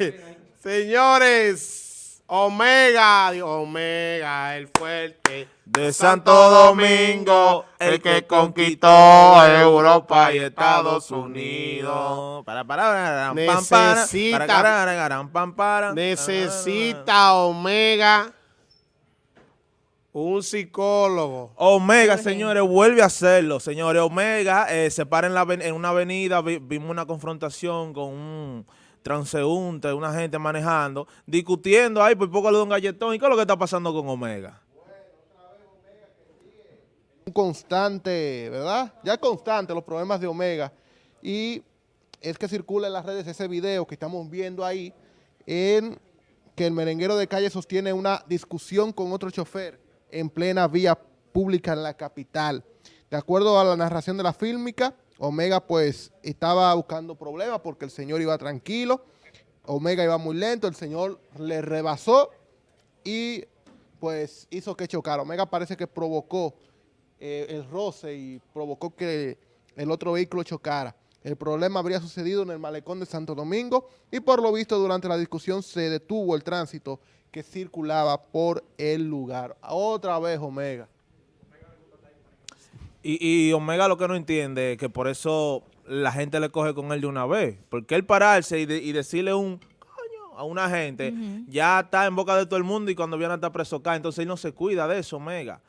Señores, Omega, Omega, el fuerte de Santo Domingo, el que conquistó Europa y Estados Unidos. Para, para, necesita, para, necesita Omega un psicólogo. Omega, señores, vuelve a hacerlo. Señores, Omega eh, se para en, la, en una avenida, vimos una confrontación con un transeúnte, una gente manejando, discutiendo ahí por poco le da un galletón. ¿Y qué es lo que está pasando con Omega? Un constante, ¿verdad? Ya constante los problemas de Omega. Y es que circula en las redes ese video que estamos viendo ahí en que el merenguero de calle sostiene una discusión con otro chofer en plena vía pública en la capital. De acuerdo a la narración de la fílmica, Omega pues estaba buscando problemas porque el señor iba tranquilo, Omega iba muy lento, el señor le rebasó y pues hizo que chocara. Omega parece que provocó eh, el roce y provocó que el otro vehículo chocara. El problema habría sucedido en el malecón de Santo Domingo y por lo visto durante la discusión se detuvo el tránsito que circulaba por el lugar. Otra vez Omega. Y, Omega lo que no entiende es que por eso la gente le coge con él de una vez. Porque él pararse y, decirle un coño a una gente, ya está en boca de todo el mundo y cuando viene a estar preso acá, entonces él no se cuida de eso, Omega.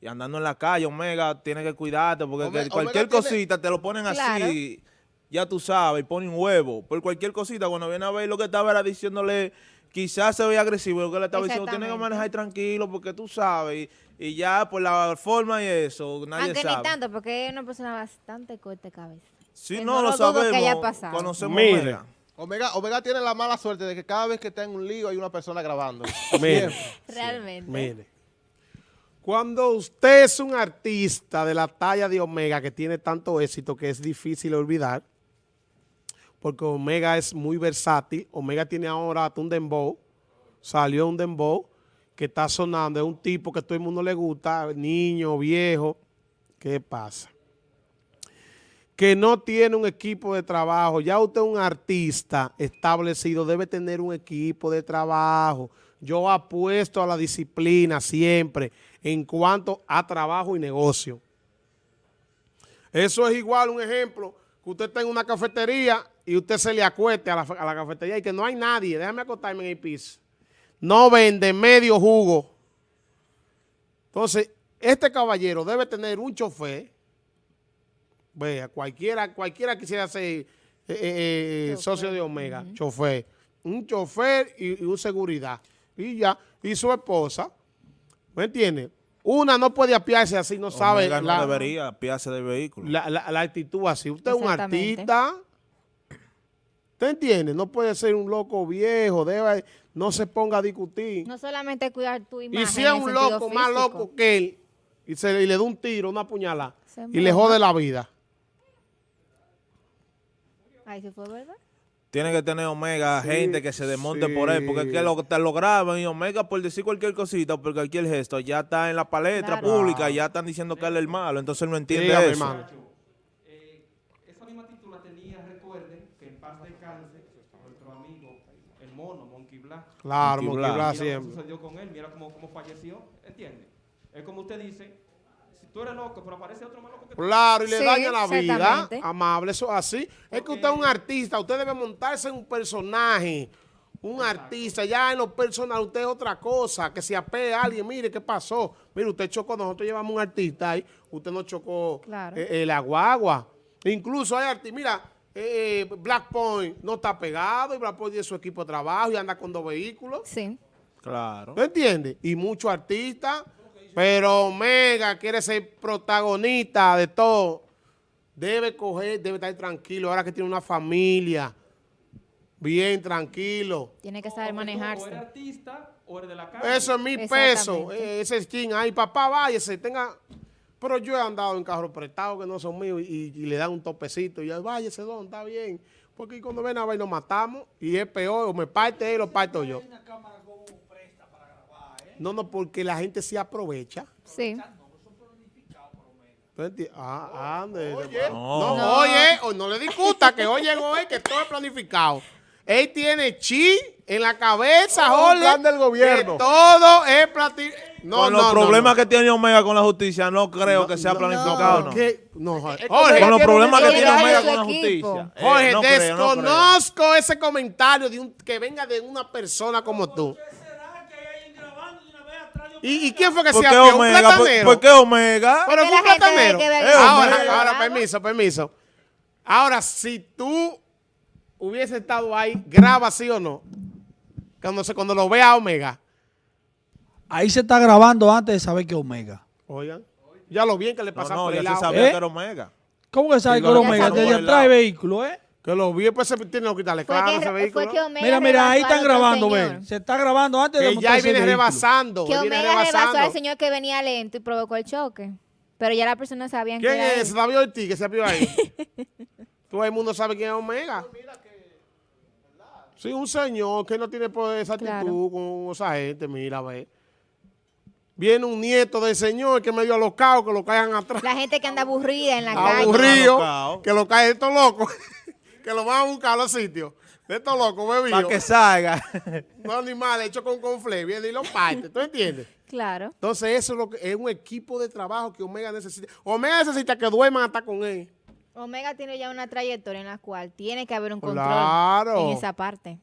Y andando en la calle, Omega, tiene que cuidarte porque cualquier cosita te lo ponen así, ya tú sabes, y ponen un huevo. Por cualquier cosita, cuando viene a ver lo que estaba era diciéndole quizás se ve agresivo, lo que le estaba diciendo, tiene que manejar tranquilo porque tú sabes, y, ya por la forma y eso, nadie Aunque sabe. ni tanto, porque es una persona bastante corta de cabeza. Sí, no, lo, sabemos, que conocemos Omega. Omega. Omega tiene la mala suerte de que cada vez que está en un lío hay una persona grabando. Mire, Realmente. Mire. Cuando usted es un artista de la talla de Omega que tiene tanto éxito que es difícil olvidar, porque Omega es muy versátil. Omega tiene ahora un dembow, salió un dembow que está sonando, es un tipo que todo el mundo le gusta, niño, viejo. ¿Qué pasa? Que no tiene un equipo de trabajo. Ya usted es un artista establecido, debe tener un equipo de trabajo. Yo apuesto a la disciplina siempre en cuanto a trabajo y negocio. Eso es igual un ejemplo, que usted está en una cafetería y usted se le acueste a la, cafetería y que no hay nadie, déjame acostarme en el piso. No vende medio jugo. Entonces, este caballero debe tener un chofer. Vea, cualquiera, cualquiera quisiera ser eh, eh, eh, socio de Omega, chofer. Un chofer y, un seguridad. Y ya, y su esposa, ¿me entiende? Una no puede apiarse así, no sabe. no la, debería apiarse del vehículo. La, la, actitud así. Usted es un artista ¿Usted entiende? No puede ser un loco viejo, debe, no se ponga a discutir. No solamente cuidar tu imagen. Y si es un loco más loco que él, y, se, le da un tiro, una puñalada, y le jode la vida. Ahí se fue, ¿verdad? Tiene que tener Omega, gente que se desmonte por él, porque es que lo, te lo graban y Omega por decir cualquier cosita, por cualquier gesto, ya está en la palestra pública, ya están diciendo que él es el malo, entonces él no entiende eso. Hermano. Claro, Black siempre. sucedió con él, mira cómo, cómo falleció, ¿entiendes? Es como usted dice, si tú eres loco, pero aparece otro más loco que tú. Claro, y le daña la vida, amable, eso así. Es que usted es un artista, usted debe montarse en un personaje, un artista, ya en lo personal usted es otra cosa, que se apegue a alguien, mire qué pasó. Mire, usted chocó, nosotros llevamos un artista ahí, usted no chocó claro. Eh, el aguagua. Incluso hay artistas, mira, eh, Black Point no está pegado y Black Point tiene su equipo de trabajo y anda con dos vehículos. Sí. Claro. ¿Me entiendes? Y muchos artistas, pero Omega quiere ser protagonista de todo. Debe coger, debe estar tranquilo, ahora que tiene una familia, bien tranquilo. Tiene que saber manejarse. O artista o de la calle. Eso es mi peso, ese skin. Ay, papá, váyase, tenga pero yo he andado en carros prestados que no son míos y, le dan un topecito y yo, vaya ese don, está bien. Porque cuando ven a ver nos matamos y es peor, o me parte él o parto yo. No, no, porque la gente se aprovecha. Sí. Ah, ande. Oye, no, oye, o no le discuta que oye, oye, que todo es planificado. Él tiene chi en la cabeza, Oh, Jorge. plan del gobierno. que todo es plati... No, con no, los no, problemas no. que tiene Omega con la justicia, no creo que sea no, planificado, ¿no? No, Jorge. Con los problemas que tiene. Omega con la justicia. eh, Jorge, creo, creo. desconozco ese comentario de un, que venga de una persona como tú. ¿Y, y quién fue que ¿Por se apió? ¿Un Omega? ¿Por, platanero? por qué Omega? Pero fue un platanero. Eh, ahora, Omega. ahora, permiso, permiso. Ahora, si tú hubiese estado ahí, graba sí o no. Cuando, se, cuando lo vea Omega. Ahí se está grabando antes de saber que es Omega. Oigan, ya lo bien que le No, pasa no, por ya el se lado. sabía ¿Eh? que era Omega. ¿Cómo que sabe que es lo- Omega? ya Desde atrás del vehículo, ¿eh? Que lo vi, pues se tiene que quitarle claro que, ese fue vehículo. que Omega Mira, mira, ahí están grabando, ven. Se está grabando antes de Que ya montarse ahí el viene vehículo. rebasando. Que Omega rebasó al señor que venía lento y provocó el choque. Pero ya las personas sabían que ¿Quién era es? David Ortiz que se apió ahí. Todo el mundo sabe quién es Omega. Sí, un señor que no tiene pues, esa actitud Claro. con esa gente, mira, ve. Viene un nieto del señor que medio alocado, que lo caigan atrás. La gente que anda aburrida en la calle. Aburrido, que lo caen estos locos, que lo van a buscar a los sitios. De estos locos Para bebidos. que salga. No animal hecho con confle, viene y lo parte, ¿tú entiendes? Claro. Entonces eso es, lo que, es un equipo de trabajo que Omega necesita. Omega necesita que duerman hasta con él. Omega tiene ya una trayectoria en la cual tiene que haber un control Claro. en esa parte.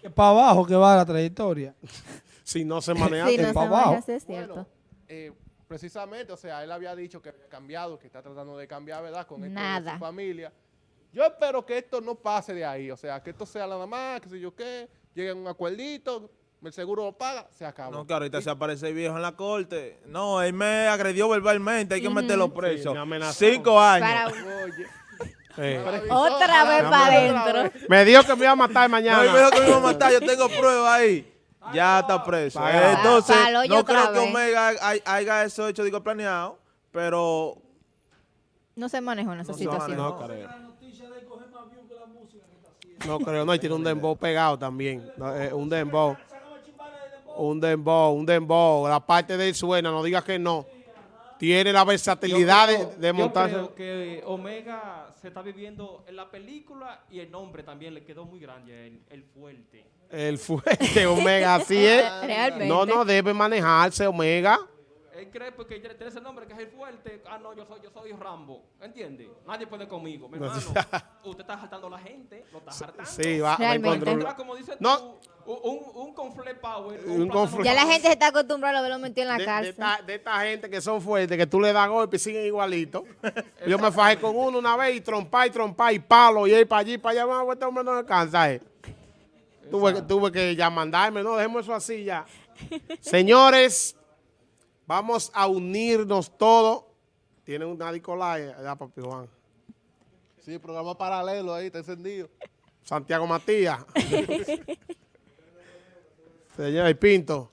Que para abajo que va la trayectoria. Si no se maneja. Sí, que no se maneja, abajo. sí es cierto. Eh, precisamente, o sea, él había dicho que había cambiado, que está tratando de cambiar, ¿verdad? Con esto de Nada. su familia. Yo espero que esto no pase de ahí, o sea, que esto sea nada más, que sé yo qué, lleguen a un acuerdito, el seguro lo paga, se acaba. No, que ahorita se aparece viejo en la corte. No, él me agredió verbalmente, hay que meterlo preso. me amenazó. Cinco años. Para Oye, Eh, otra vez para adentro. Me dijo que me iba a matar No, él me mañana. dijo que me iba a matar, yo tengo pruebas ahí. Ya está preso. Paga. Entonces, no creo que. Omega hay- haya eso hecho, digo, planeado, pero No se manejó en esa No situación. manejó. No creo. No creo, no, y tiene un dembow pegado también. No, eh, un dembow. Un dembow, un dembow. La parte de él suena, no digas que no. Tiene la versatilidad Yo creo- de, de Yo montarse. creo que Omega se está viviendo en la película y el nombre también le quedó muy grande, el, el fuerte. El fuerte Omega, así es. Realmente. No, no debe manejarse Omega. Él cree porque tiene tiene ese nombre que es el fuerte. Ah, no, yo soy, yo soy Rambo. ¿Entiende? Nadie puede conmigo. Mi hermano, usted está saltando a la gente, lo está saltando. Sí, va, va en Realmente. control. Tendrá, como dices No. tú, un, un confle power. Un Ya la gente se está acostumbrada a verlo metido en la de, de cárcel. esta, de esta gente que son fuertes, que tú le das golpe y siguen igualito. Yo me fajé con uno una vez y trompa y trompa y palo y él para allí, para allá, este hombre no descansa. Eh. Tuve, que- tuve que ya mandarme, no, dejemos eso así ya. Señores, vamos a unirnos todos. Tienen una Nicolai, allá, papi Juan. sí, programa paralelo ahí, está encendido. Santiago Matías. Señor y Pinto.